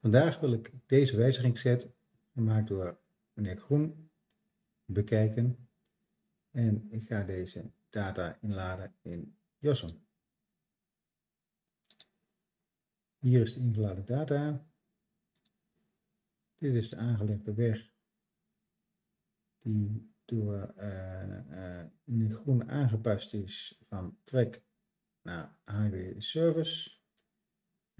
Vandaag wil ik deze wijzigingset, gemaakt door meneer Groen, bekijken. En ik ga deze data inladen in JOSM. Hier is de ingeladen data. Dit is de aangelegde weg die door uh, meneer Groen aangepast is van trek naar highway service.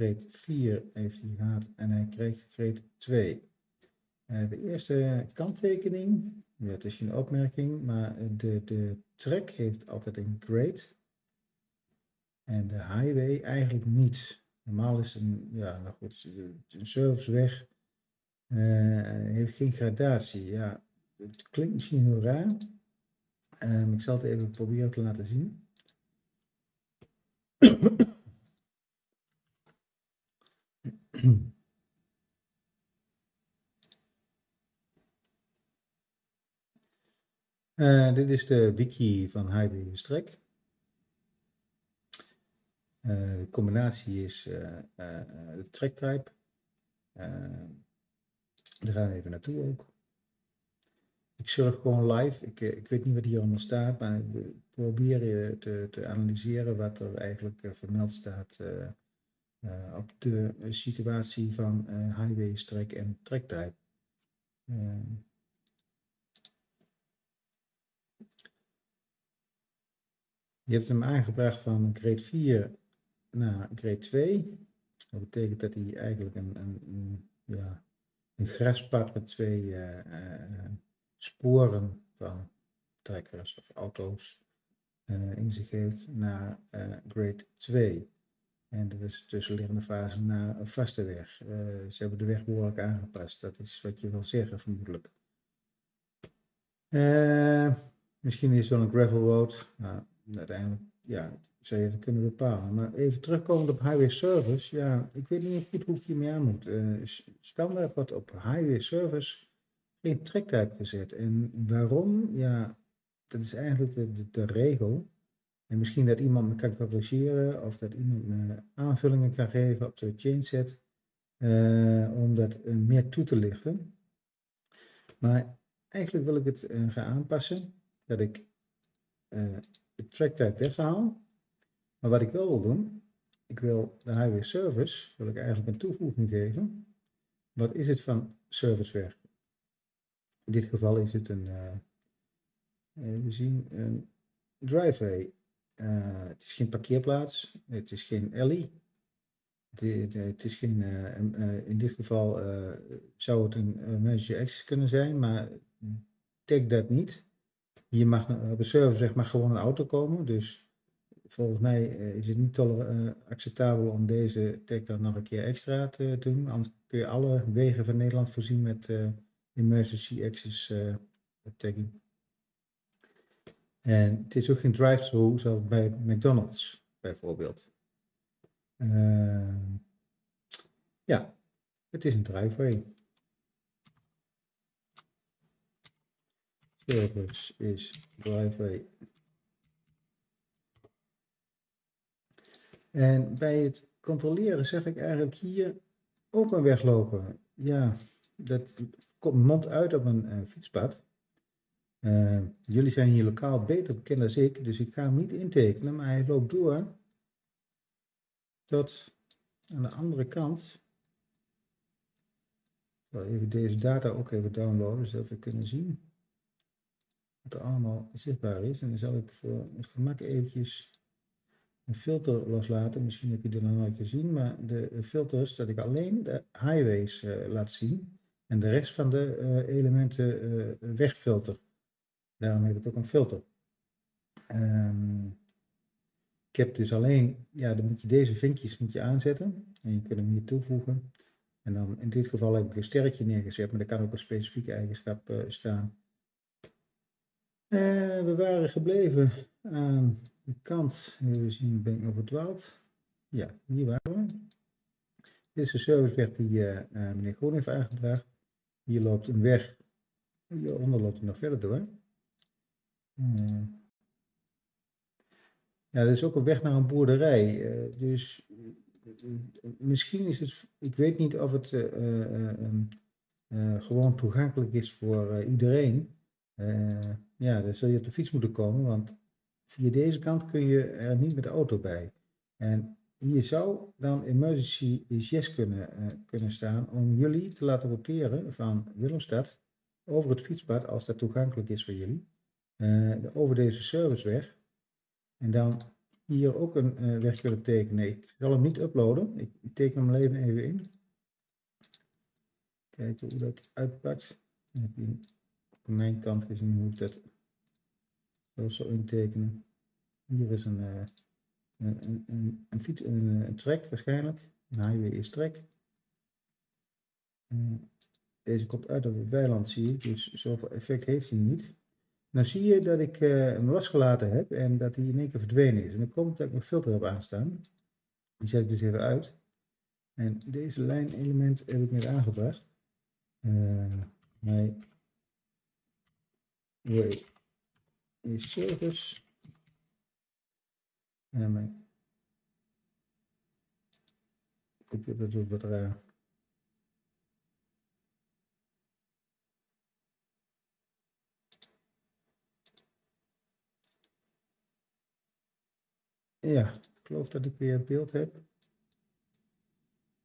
Grade 4 heeft hij gehad en hij kreeg grade 2. Uh, de eerste kanttekening, ja, het is geen opmerking, maar de, de track heeft altijd een grade. En de highway eigenlijk niet. Normaal is een, ja, nou goed, een serviceweg uh, heeft geen gradatie. Ja, het klinkt misschien heel raar. Um, ik zal het even proberen te laten zien. Uh, dit is de wiki van Highway Strek. Uh, de combinatie is uh, de track type. daar gaan we even naartoe ook. Ik surf gewoon live. Ik, ik weet niet wat hier allemaal staat, maar we proberen te, te analyseren wat er eigenlijk vermeld staat uh, op de situatie van uh, highway, strek en trektijd. Je hebt hem aangebracht van grade 4 naar grade 2. Dat betekent dat hij eigenlijk een, een, een ja, een graspad met twee sporen van trekkers of auto's in zich heeft naar grade 2. En dat is tussenliggende fase naar een vaste weg. Uh, ze hebben de weg behoorlijk aangepast. Dat is wat je wil zeggen, vermoedelijk. Uh, misschien is het wel een gravel road. Nou, uiteindelijk, ja, zou je dat kunnen bepalen. Maar even terugkomend op highway service. Ja, ik weet niet goed hoe ik hiermee aan moet. Uh, standaard wordt op highway service geen trektype gezet. En waarom? Ja, dat is eigenlijk de, de, de regel. En misschien dat iemand me kan corrigeren of dat iemand me aanvullingen kan geven op de chainset uh, om dat uh, meer toe te lichten. Maar eigenlijk wil ik het uh, gaan aanpassen, dat ik de track type weghaal. Maar wat ik wel wil doen, ik wil de highway service, wil ik eigenlijk een toevoeging geven. Wat is het van service weg? In dit geval is het een, we zien een driveway het is geen parkeerplaats, het is geen alley. het is geen, uh, uh, in dit geval zou het een manager access kunnen zijn, maar tag dat niet. Hier mag op een server zeg maar gewoon een auto komen, dus volgens mij is het niet acceptabel om deze tag dan nog een keer extra te doen. Anders kun je alle wegen van Nederland voorzien met emergency access tagging. En het is ook geen drive-thru zoals bij McDonald's bijvoorbeeld. Uh, ja, het is een driveway. Service is driveway. En bij het controleren zeg ik eigenlijk hier ook een weglopen. Ja, dat komt mond uit op een, een fietspad. Uh, jullie zijn hier lokaal beter bekend dan ik, dus ik ga hem niet intekenen, maar hij loopt door tot aan de andere kant. Ik zal even deze data ook even downloaden, zodat we kunnen zien wat er allemaal zichtbaar is. En dan zal ik voor het gemak eventjes een filter loslaten. Misschien heb je dit nog nooit gezien, maar de filters dat ik alleen de highways uh, laat zien en de rest van de uh, elementen wegfilter. Daarom heet het ook een filter. Um, ik heb dus alleen, ja, dan moet je deze vinkjes moet je aanzetten. En je kunt hem hier toevoegen. En dan in dit geval heb ik een sterretje neergezet, maar er kan ook een specifieke eigenschap uh, staan. Uh, we waren gebleven aan de kant, we zien ben ik nog verdwaald. Ja, hier waren we. Dit is de serviceweg die uh, meneer Groen heeft aangebracht. Hier loopt een weg, hieronder loopt hij nog verder door. Hmm. Ja, er is ook een weg naar een boerderij. Uh, dus misschien is het, ik weet niet of het eh, eh, ehm, eh, gewoon toegankelijk is voor eh, iedereen. Eh, ja, dan zul je op de fiets moeten komen, want via deze kant kun je er niet met de auto bij. En hier zou dan emergency yes kunnen, eh, kunnen staan om jullie te laten roteren van Willemstad over het fietspad, als dat toegankelijk is voor jullie, eh, over deze serviceweg. En dan hier ook een eh, weg kunnen tekenen. Ik zal hem niet uploaden, ik, ik teken hem even even in. Kijken hoe dat uitpakt. Dan mijn kant gezien hoe ik dat zo intekenen. Hier is een, eh, een, een, een, een, fiets, een, track waarschijnlijk. Een highway is track. Deze komt uit op het weiland, zie ik, dus zoveel effect heeft hij niet. Dan zie je dat ik eh, hem losgelaten heb en dat hij in één keer verdwenen is. En dan komt dat ik mijn filter heb aanstaan. Die zet ik dus even uit. En deze lijnelement heb ik net aangebracht. Uh, my way service. En mijn computer doet wat raar. Ja, ik geloof dat ik weer beeld heb.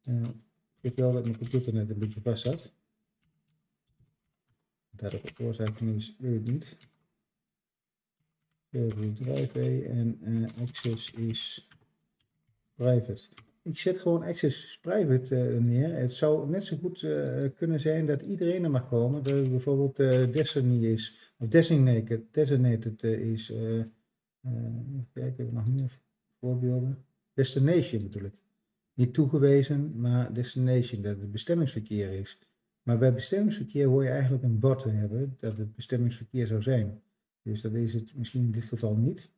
Uh, ik wel dat mijn computer net een beetje vast zat. Oorzaak van is, weet ik niet. Drive en uh, access is private. Ik zet gewoon access private uh, neer. Het zou net zo goed uh, kunnen zijn dat iedereen er mag komen. Dat het bijvoorbeeld Destiny is, of designated, designated is. even kijken, we nog meer voorbeelden? Destination ik. Niet toegewezen, maar destination, dat het bestemmingsverkeer is. Maar bij bestemmingsverkeer hoor je eigenlijk een bord te hebben dat het bestemmingsverkeer zou zijn. Dus dat is het misschien in dit geval niet.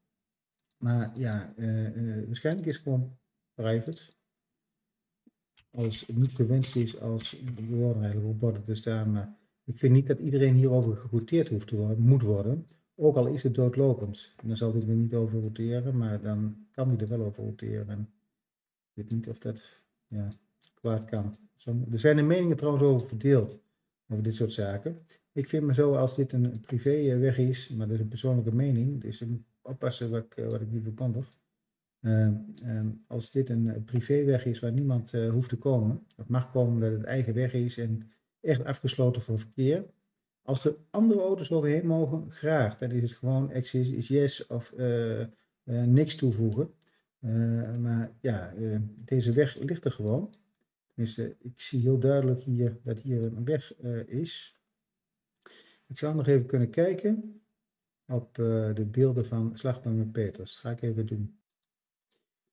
Maar ja, uh, uh, waarschijnlijk is het gewoon private. Als het niet gewenst is als er eigenlijk op borden te staan. Maar ik vind niet dat iedereen hierover gerouteerd hoeft te worden, moet worden. Ook al is het doodlopend. En dan zal hij er niet over roteren, maar dan kan hij er wel over roteren. En ik weet niet of dat ja, kwaad kan. Er zijn de meningen trouwens over verdeeld, over dit soort zaken. Ik vind me zo, als dit een privéweg is, maar dat is een persoonlijke mening, dus ik moet oppassen wat ik, wat ik niet verkondig. Uh, uh, als dit een privéweg is waar niemand hoeft te komen, het mag komen dat het eigen weg is en echt afgesloten voor verkeer, als er andere auto's overheen mogen, graag. Dan is het gewoon access is yes of uh, uh, niks toevoegen. Uh, maar ja, deze weg ligt er gewoon. Dus ik zie heel duidelijk hier dat hier een weg is. Ik zou nog even kunnen kijken op de beelden van Slagboom Peters. Dat ga ik even doen.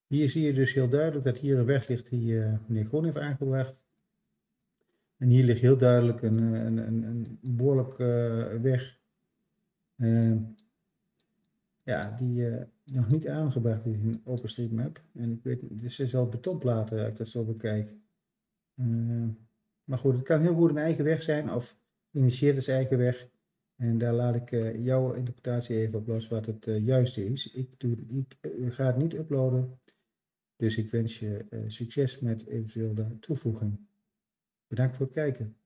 Hier zie je dus heel duidelijk dat hier een weg ligt die meneer Groen heeft aangebracht. En hier ligt heel duidelijk een, een, een, een behoorlijk uh, weg. Uh, ja, die uh, nog niet aangebracht is in OpenStreetMap. En ik weet niet, dus al betonplaten als ik dat zo bekijk. maar goed, het kan heel goed een eigen weg zijn of initieert als eigen weg. En daar laat ik jouw interpretatie even op los wat het juiste is. Ik, doe, ik ga het niet uploaden. Dus ik wens je succes met eventueel de toevoeging. Bedankt voor het kijken.